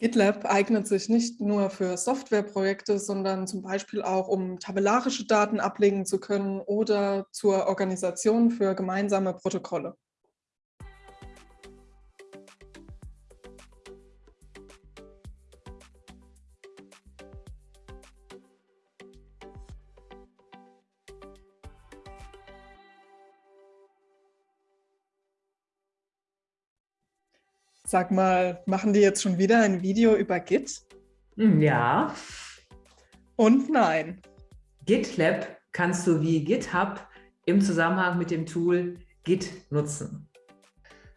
GitLab eignet sich nicht nur für Softwareprojekte, sondern zum Beispiel auch, um tabellarische Daten ablegen zu können oder zur Organisation für gemeinsame Protokolle. Sag mal, machen die jetzt schon wieder ein Video über Git? Hm, ja. Und nein. GitLab kannst du wie GitHub im Zusammenhang mit dem Tool Git nutzen.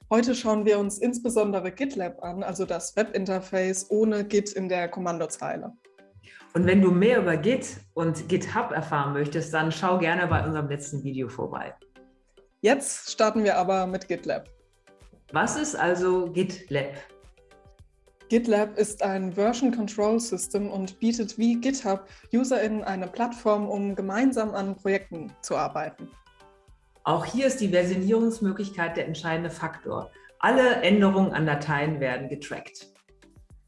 Heute schauen wir uns insbesondere GitLab an, also das Webinterface ohne Git in der Kommandozeile. Und wenn du mehr über Git und GitHub erfahren möchtest, dann schau gerne bei unserem letzten Video vorbei. Jetzt starten wir aber mit GitLab. Was ist also GitLab? GitLab ist ein Version Control System und bietet wie GitHub UserInnen eine Plattform, um gemeinsam an Projekten zu arbeiten. Auch hier ist die Versionierungsmöglichkeit der entscheidende Faktor. Alle Änderungen an Dateien werden getrackt.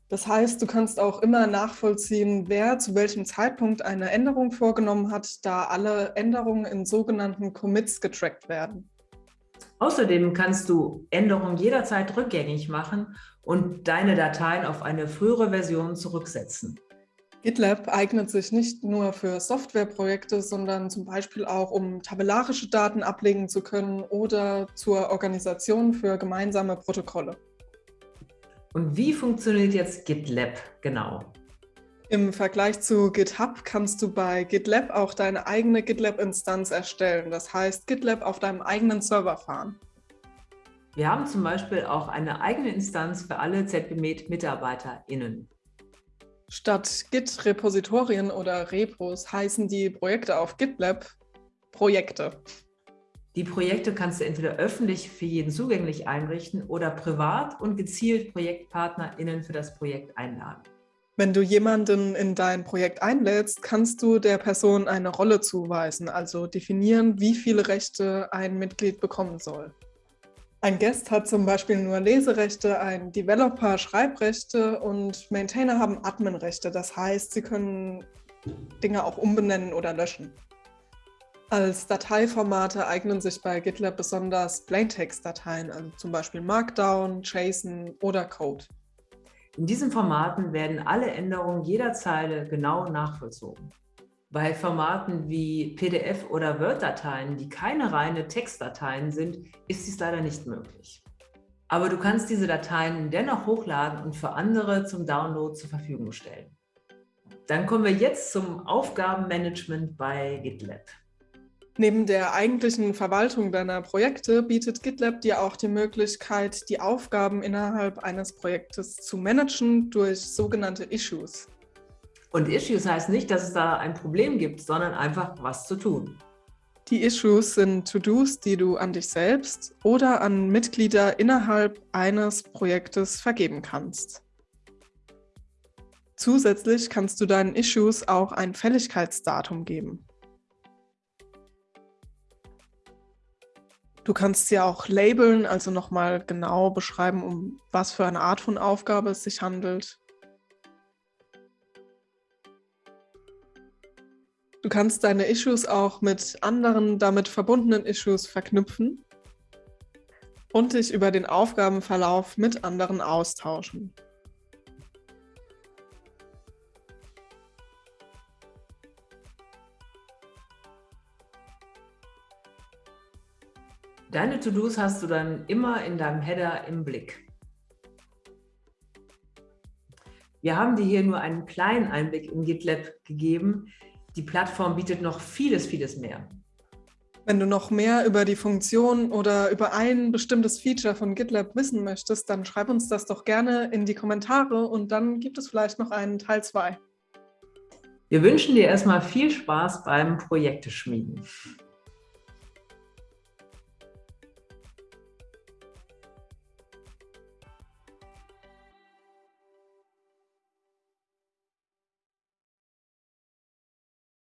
Das heißt, du kannst auch immer nachvollziehen, wer zu welchem Zeitpunkt eine Änderung vorgenommen hat, da alle Änderungen in sogenannten Commits getrackt werden. Außerdem kannst du Änderungen jederzeit rückgängig machen und deine Dateien auf eine frühere Version zurücksetzen. GitLab eignet sich nicht nur für Softwareprojekte, sondern zum Beispiel auch, um tabellarische Daten ablegen zu können oder zur Organisation für gemeinsame Protokolle. Und wie funktioniert jetzt GitLab genau? Im Vergleich zu GitHub kannst du bei GitLab auch deine eigene GitLab-Instanz erstellen. Das heißt, GitLab auf deinem eigenen Server fahren. Wir haben zum Beispiel auch eine eigene Instanz für alle ZBMed-MitarbeiterInnen. Statt Git-Repositorien oder Repos heißen die Projekte auf GitLab Projekte. Die Projekte kannst du entweder öffentlich für jeden zugänglich einrichten oder privat und gezielt ProjektpartnerInnen für das Projekt einladen. Wenn du jemanden in dein Projekt einlädst, kannst du der Person eine Rolle zuweisen, also definieren, wie viele Rechte ein Mitglied bekommen soll. Ein Guest hat zum Beispiel nur Leserechte, ein Developer Schreibrechte und Maintainer haben Adminrechte. Das heißt, sie können Dinge auch umbenennen oder löschen. Als Dateiformate eignen sich bei GitLab besonders Plaintext-Dateien, also zum Beispiel Markdown, JSON oder Code. In diesen Formaten werden alle Änderungen jeder Zeile genau nachvollzogen. Bei Formaten wie PDF oder Word-Dateien, die keine reine Textdateien sind, ist dies leider nicht möglich. Aber du kannst diese Dateien dennoch hochladen und für andere zum Download zur Verfügung stellen. Dann kommen wir jetzt zum Aufgabenmanagement bei GitLab. Neben der eigentlichen Verwaltung deiner Projekte bietet GitLab dir auch die Möglichkeit, die Aufgaben innerhalb eines Projektes zu managen durch sogenannte Issues. Und Issues heißt nicht, dass es da ein Problem gibt, sondern einfach was zu tun. Die Issues sind To-Dos, die du an dich selbst oder an Mitglieder innerhalb eines Projektes vergeben kannst. Zusätzlich kannst du deinen Issues auch ein Fälligkeitsdatum geben. Du kannst sie auch labeln, also nochmal genau beschreiben, um was für eine Art von Aufgabe es sich handelt. Du kannst deine Issues auch mit anderen damit verbundenen Issues verknüpfen und dich über den Aufgabenverlauf mit anderen austauschen. Deine To-Dos hast du dann immer in deinem Header im Blick. Wir haben dir hier nur einen kleinen Einblick in GitLab gegeben. Die Plattform bietet noch vieles, vieles mehr. Wenn du noch mehr über die Funktion oder über ein bestimmtes Feature von GitLab wissen möchtest, dann schreib uns das doch gerne in die Kommentare und dann gibt es vielleicht noch einen Teil 2. Wir wünschen dir erstmal viel Spaß beim Projekteschmieden.